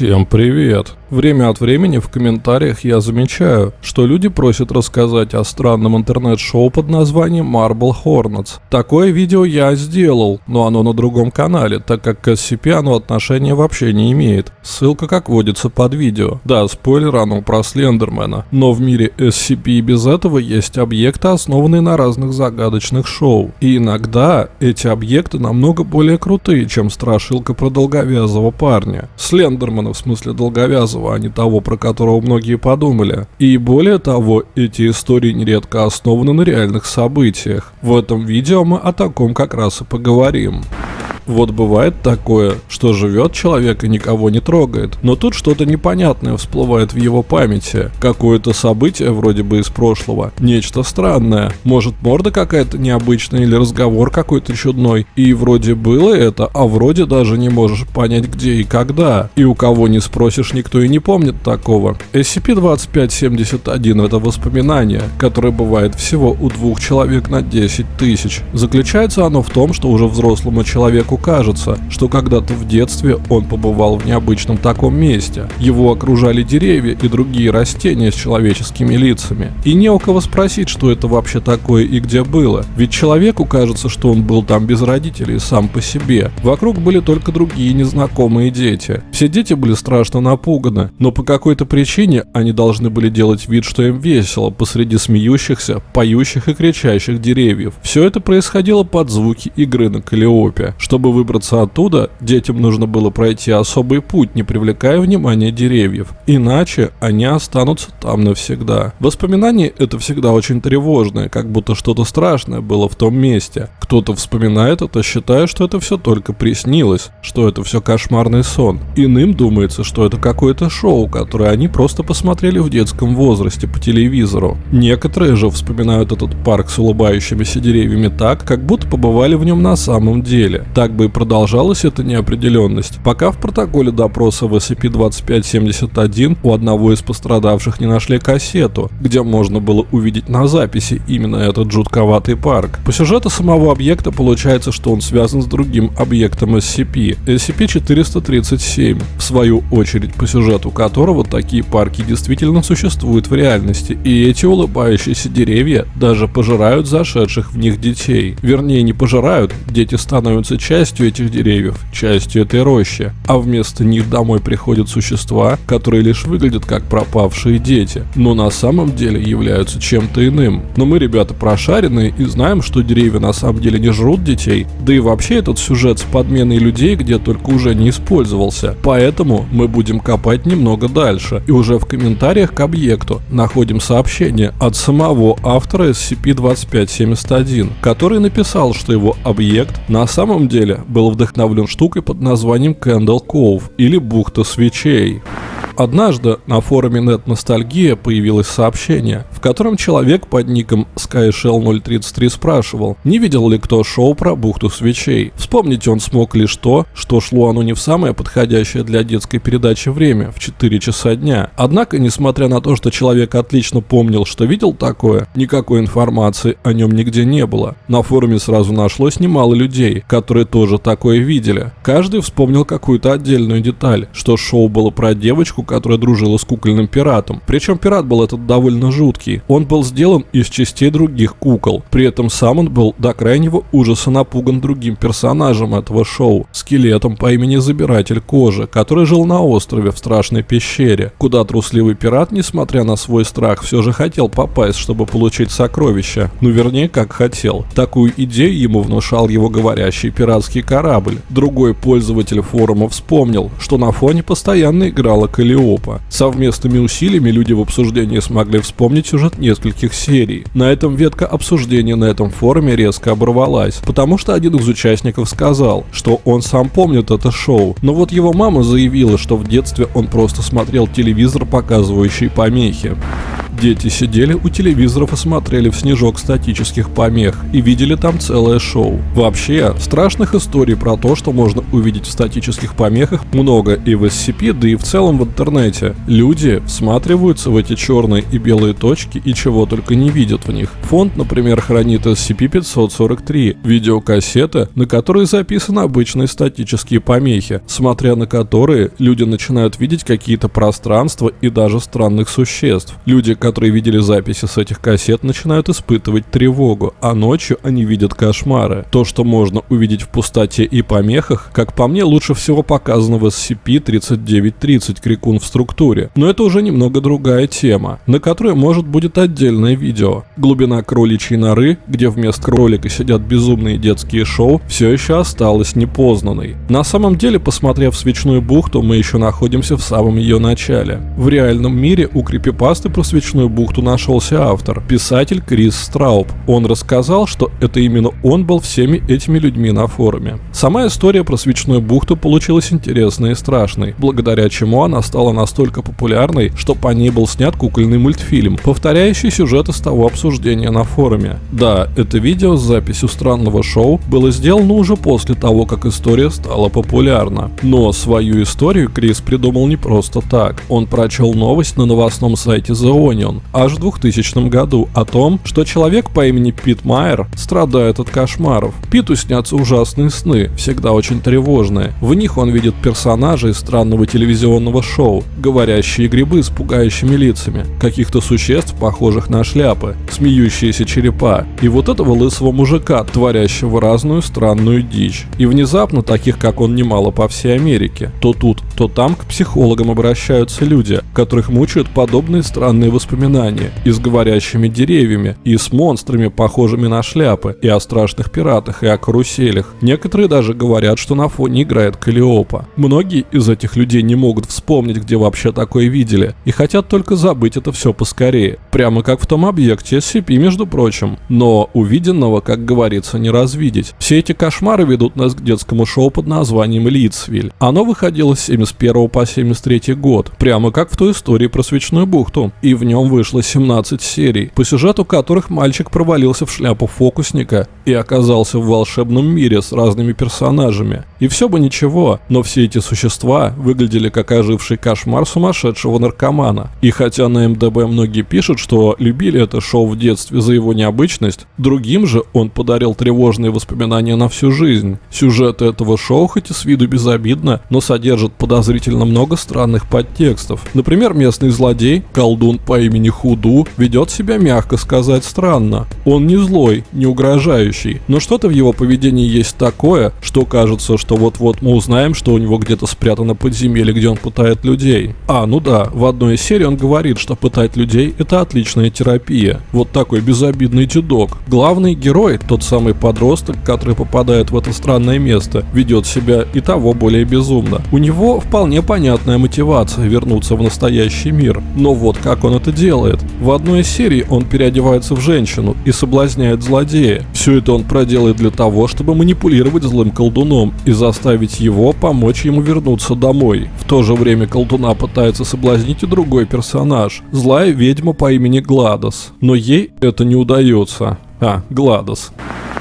Всем привет! Время от времени в комментариях я замечаю, что люди просят рассказать о странном интернет-шоу под названием Marble Hornets. Такое видео я сделал, но оно на другом канале, так как к SCP оно отношения вообще не имеет. Ссылка как водится под видео. Да, спойлер оно про Слендермена. Но в мире SCP и без этого есть объекты, основанные на разных загадочных шоу. И иногда эти объекты намного более крутые, чем страшилка про долговязого парня. Слендермена в смысле долговязого а не того, про которого многие подумали. И более того, эти истории нередко основаны на реальных событиях. В этом видео мы о таком как раз и поговорим. Вот бывает такое, что живет человек и никого не трогает, но тут что-то непонятное всплывает в его памяти. Какое-то событие вроде бы из прошлого, нечто странное, может морда какая-то необычная или разговор какой-то чудной. И вроде было это, а вроде даже не можешь понять где и когда. И у кого не спросишь, никто и не помнит такого. SCP-2571 это воспоминание, которое бывает всего у двух человек на 10 тысяч. Заключается оно в том, что уже взрослому человеку кажется, что когда-то в детстве он побывал в необычном таком месте. Его окружали деревья и другие растения с человеческими лицами. И не у кого спросить, что это вообще такое и где было. Ведь человеку кажется, что он был там без родителей, сам по себе. Вокруг были только другие незнакомые дети. Все дети были страшно напуганы, но по какой-то причине они должны были делать вид, что им весело посреди смеющихся, поющих и кричащих деревьев. Все это происходило под звуки игры на калиопе. Чтобы чтобы выбраться оттуда, детям нужно было пройти особый путь, не привлекая внимания деревьев. Иначе они останутся там навсегда. Воспоминания это всегда очень тревожное, как будто что-то страшное было в том месте. Кто-то вспоминает это, считая, что это все только приснилось, что это все кошмарный сон. Иным думается, что это какое-то шоу, которое они просто посмотрели в детском возрасте по телевизору. Некоторые же вспоминают этот парк с улыбающимися деревьями так, как будто побывали в нем на самом деле. Так бы и продолжалась эта неопределенность, пока в протоколе допроса в SCP-2571 у одного из пострадавших не нашли кассету, где можно было увидеть на записи именно этот жутковатый парк. По сюжету самого объекта получается, что он связан с другим объектом SCP, SCP-437, в свою очередь по сюжету которого такие парки действительно существуют в реальности, и эти улыбающиеся деревья даже пожирают зашедших в них детей. Вернее, не пожирают, дети становятся частью частью этих деревьев, частью этой рощи, а вместо них домой приходят существа, которые лишь выглядят как пропавшие дети, но на самом деле являются чем-то иным. Но мы, ребята, прошаренные и знаем, что деревья на самом деле не жрут детей, да и вообще этот сюжет с подменой людей где только уже не использовался. Поэтому мы будем копать немного дальше, и уже в комментариях к объекту находим сообщение от самого автора SCP-2571, который написал, что его объект на самом деле был вдохновлен штукой под названием Candle Cove или бухта свечей. Однажды на форуме Net Ностальгия появилось сообщение, в котором человек под ником SkyShell033 спрашивал, не видел ли кто шоу про бухту свечей. Вспомнить он смог лишь то, что шло оно не в самое подходящее для детской передачи время, в 4 часа дня. Однако, несмотря на то, что человек отлично помнил, что видел такое, никакой информации о нем нигде не было. На форуме сразу нашлось немало людей, которые тоже такое видели. Каждый вспомнил какую-то отдельную деталь, что шоу было про девочку, которая дружила с кукольным пиратом. Причем пират был этот довольно жуткий. Он был сделан из частей других кукол. При этом сам он был до крайнего ужаса напуган другим персонажем этого шоу, скелетом по имени Забиратель Кожи, который жил на острове в страшной пещере, куда трусливый пират, несмотря на свой страх, все же хотел попасть, чтобы получить сокровища. Ну вернее, как хотел. Такую идею ему внушал его говорящий пиратский корабль. Другой пользователь форума вспомнил, что на фоне постоянно играла Калио Калиопа. Совместными усилиями люди в обсуждении смогли вспомнить сюжет нескольких серий. На этом ветка обсуждения на этом форуме резко оборвалась, потому что один из участников сказал, что он сам помнит это шоу, но вот его мама заявила, что в детстве он просто смотрел телевизор, показывающий помехи. Дети сидели у телевизоров и смотрели в снежок статических помех и видели там целое шоу. Вообще, страшных историй про то, что можно увидеть в статических помехах, много и в SCP, да и в целом в интернете. Люди всматриваются в эти черные и белые точки и чего только не видят в них. Фонд, например, хранит SCP-543, видеокассеты, на которые записаны обычные статические помехи, смотря на которые люди начинают видеть какие-то пространства и даже странных существ. Люди, которые видели записи с этих кассет, начинают испытывать тревогу, а ночью они видят кошмары. То, что можно увидеть в пустоте и помехах, как по мне, лучше всего показано в SCP-3930 Крикун в структуре. Но это уже немного другая тема, на которой может будет отдельное видео. Глубина кроличьей норы, где вместо кролика сидят безумные детские шоу, все еще осталась непознанной. На самом деле, посмотрев свечную бухту, мы еще находимся в самом ее начале. В реальном мире у крипипасты про свечную бухту нашелся автор, писатель Крис Страуб. Он рассказал, что это именно он был всеми этими людьми на форуме. Сама история про свечную бухту получилась интересной и страшной, благодаря чему она стала настолько популярной, что по ней был снят кукольный мультфильм, повторяющий сюжет из того обсуждения на форуме. Да, это видео с записью странного шоу было сделано уже после того, как история стала популярна. Но свою историю Крис придумал не просто так. Он прочел новость на новостном сайте The Onion аж в 2000 году о том, что человек по имени Пит Майер страдает от кошмаров. Питу снятся ужасные сны, всегда очень тревожные. В них он видит персонажей странного телевизионного шоу, говорящие грибы с пугающими лицами, каких-то существ, похожих на шляпы, смеющиеся черепа, и вот этого лысого мужика, творящего разную странную дичь. И внезапно таких, как он, немало по всей Америке. То тут, то там к психологам обращаются люди, которых мучают подобные странные воспоминания, и с говорящими деревьями, и с монстрами, похожими на шляпы, и о страшных пиратах, и о каруселях. Некоторые даже говорят, что на фоне играет Калиопа. Многие из этих людей не могут вспомнить, где вообще такое видели, и хотят только забыть это все поскорее. Прямо как в том объекте SCP, между прочим. Но увиденного, как говорится, не развидеть. Все эти кошмары ведут нас к детскому шоу под названием Литсвиль. Оно выходило с 71 по 73 год, прямо как в той истории про свечную бухту. И в нем вышло 17 серий, по сюжету которых мальчик провалился в шляпу фокусника и оказался в волшебном мире с разными персонажами. И все бы ничего, но все эти существа выглядели как оживший кошмар сумасшедшего наркомана. И хотя на МДБ многие пишут, что любили это шоу в детстве за его необычность, другим же он подарил тревожные воспоминания на всю жизнь. Сюжет этого шоу хоть и с виду безобидно, но содержит подозрительно много странных подтекстов. Например, местный злодей, колдун по имени Худу, ведет себя, мягко сказать, странно. Он не злой, не угрожающий, но что-то в его поведении есть такое, что кажется, что вот-вот мы узнаем, что у него где-то спрятано подземелье, где он пытает людей. А, ну да, в одной из серий он говорит, что пытать людей это отличная терапия. Вот такой безобидный дедок. Главный герой, тот самый подросток, который попадает в это странное место, ведет себя и того более безумно. У него вполне понятная мотивация вернуться в настоящий мир. Но вот как он это делает. В одной из серий он переодевается в женщину и соблазняет злодея. Все это он проделает для того, чтобы манипулировать злым колдуном и заставить его помочь ему вернуться домой. В то же время колдуна пытается соблазнить и другой персонаж – злая ведьма по имени Гладос. Но ей это не удается. А, Гладос.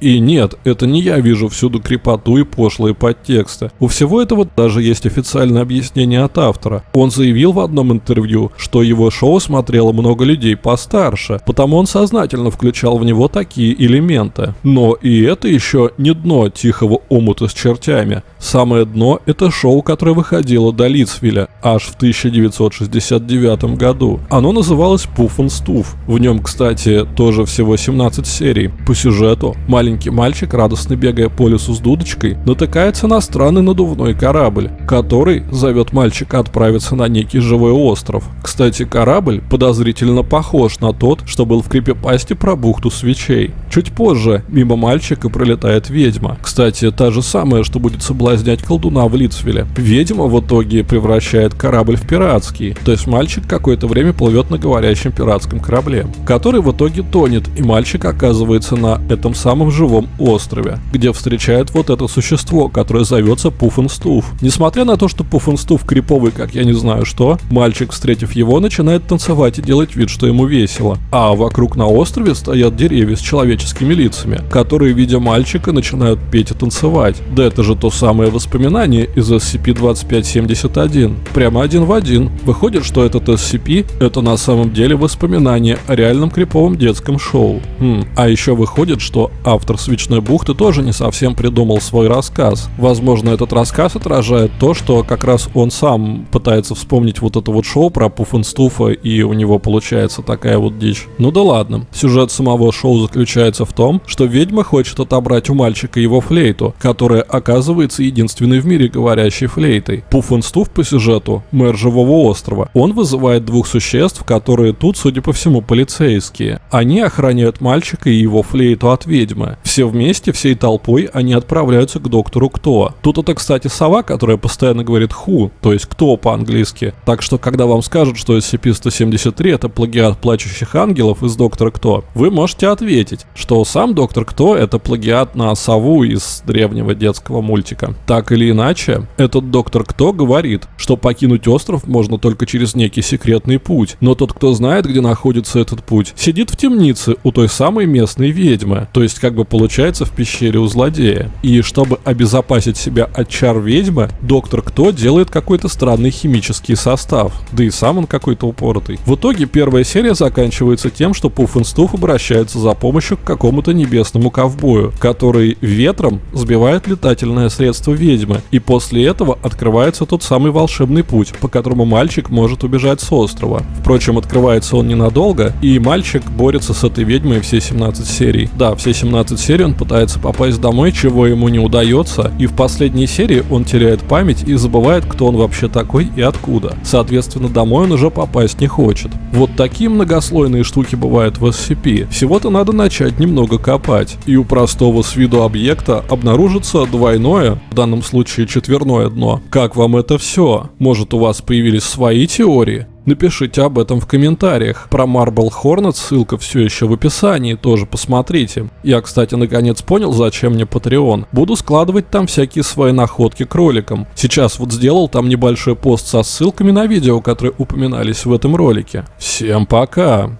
И нет, это не я вижу всюду крепоту и пошлые подтексты. У всего этого даже есть официальное объяснение от автора. Он заявил в одном интервью, что его шоу смотрело много людей постарше, потому он сознательно включал в него такие элементы. Но и это еще не дно тихого омута с чертями. Самое дно – это шоу, которое выходило до Лицвиля аж в 1969 году. Оно называлось and Stuff. В нем, кстати, тоже всего 17 серий. По сюжету маленький мальчик, радостно бегая по лесу с дудочкой, натыкается на странный надувной корабль, который зовет мальчика отправиться на некий живой остров. Кстати, корабль подозрительно похож на тот, что был в крипипасте про бухту свечей. Чуть позже мимо мальчика пролетает ведьма. Кстати, та же самая, что будет соблазнять колдуна в Лицвилле. Ведьма в итоге превращает корабль в пиратский. То есть мальчик какое-то время плывет на говорящем пиратском корабле, который в итоге тонет, и мальчик оказывается на этом самом живом острове, где встречает вот это существо, которое зовется Пуффенстуф. Несмотря на то, что Пуффенстуф криповый, как я не знаю что, мальчик, встретив его, начинает танцевать и делать вид, что ему весело. А вокруг на острове стоят деревья с человеческими лицами, которые, видя мальчика, начинают петь и танцевать. Да это же то самое воспоминание из SCP-2571. Прямо один в один. Выходит, что этот SCP — это на самом деле воспоминание о реальном криповом детском шоу. Хм. А еще выходит, что автор «Свечной бухты» тоже не совсем придумал свой рассказ. Возможно, этот рассказ отражает то, что как раз он сам пытается вспомнить вот это вот шоу про Пуффенстуфа, и у него получается такая вот дичь. Ну да ладно. Сюжет самого шоу заключается в том, что ведьма хочет отобрать у мальчика его флейту, которая оказывается единственной в мире говорящей флейтой. Пуффенстуф по сюжету — мэр Живого острова. Он вызывает двух существ, которые тут, судя по всему, полицейские. Они охраняют мальчика и его флейту от ведьмы. Все вместе, всей толпой, они отправляются к доктору Кто. Тут это, кстати, сова, которая постоянно говорит «ху», то есть «кто» по-английски. Так что, когда вам скажут, что SCP-173 — это плагиат плачущих ангелов из Доктора Кто, вы можете ответить, что сам Доктор Кто — это плагиат на сову из древнего детского мультика. Так или иначе, этот Доктор Кто говорит, что покинуть остров можно только через некий секретный путь, но тот, кто знает, где находится этот путь, сидит в темнице у той самой местной ведьмы, то есть как бы получается в пещере у злодея. И чтобы обезопасить себя от чар ведьмы, Доктор Кто делает какой-то странный химический состав, да и сам он какой-то упоротый. В итоге первая серия заканчивается тем, что Пуффенстуф обращается за помощью к какому-то небесному ковбою, который ветром сбивает летательное средство ведьмы, и после этого открывается тот самый волшебный путь, по которому мальчик может убежать с острова. Впрочем, открывается он ненадолго, и мальчик борется с этой ведьмой все 17 серий. Да, все 17 серий он пытается попасть домой, чего ему не удается, и в последней серии он теряет память и забывает, кто он вообще такой и откуда. Соответственно, домой он уже попасть не хочет. Вот такие многослойные штуки бывают в SCP. Всего-то надо начать немного копать. И у простого с виду объекта обнаружится двойное, в данном случае четверное дно. Как вам это все? Может у вас появились свои теории? Напишите об этом в комментариях. Про Marble Hornet ссылка все еще в описании, тоже посмотрите. Я, кстати, наконец понял, зачем мне Patreon. Буду складывать там всякие свои находки кроликам. Сейчас вот сделал там небольшой пост со ссылками на видео, которые упоминались в этом ролике. Всем пока!